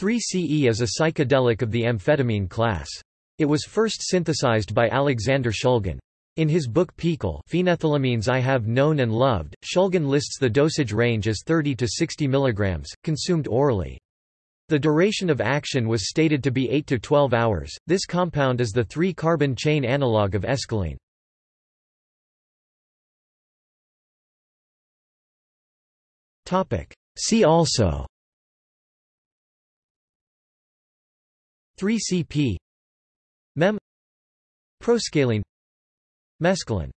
3CE is a psychedelic of the amphetamine class. It was first synthesized by Alexander Shulgin. In his book PiHKAL Phenethylamines I Have Known and Loved, Shulgin lists the dosage range as 30 to 60 mg, consumed orally. The duration of action was stated to be 8 to 12 hours. This compound is the 3-carbon chain analog of escaline. See also 3CP Mem. Proscaline. Mescaline